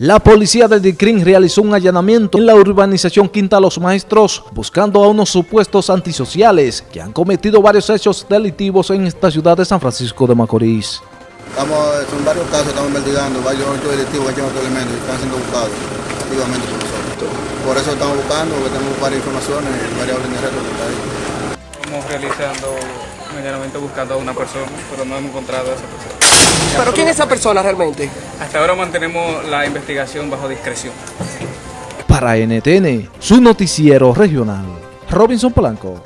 La policía del DICRIN realizó un allanamiento en la urbanización Quinta Los Maestros buscando a unos supuestos antisociales que han cometido varios hechos delictivos en esta ciudad de San Francisco de Macorís. Estamos, en varios casos estamos investigando, varios hechos delictivos que otros elementos y están siendo buscados activamente por nosotros. Por eso estamos buscando, porque tenemos varias informaciones, varias órdenes de ahí. Estamos realizando un allanamiento buscando a una persona, pero no hemos encontrado a esa persona. ¿Pero quién es esa persona realmente? Hasta ahora mantenemos la investigación bajo discreción. Para NTN, su noticiero regional, Robinson Polanco.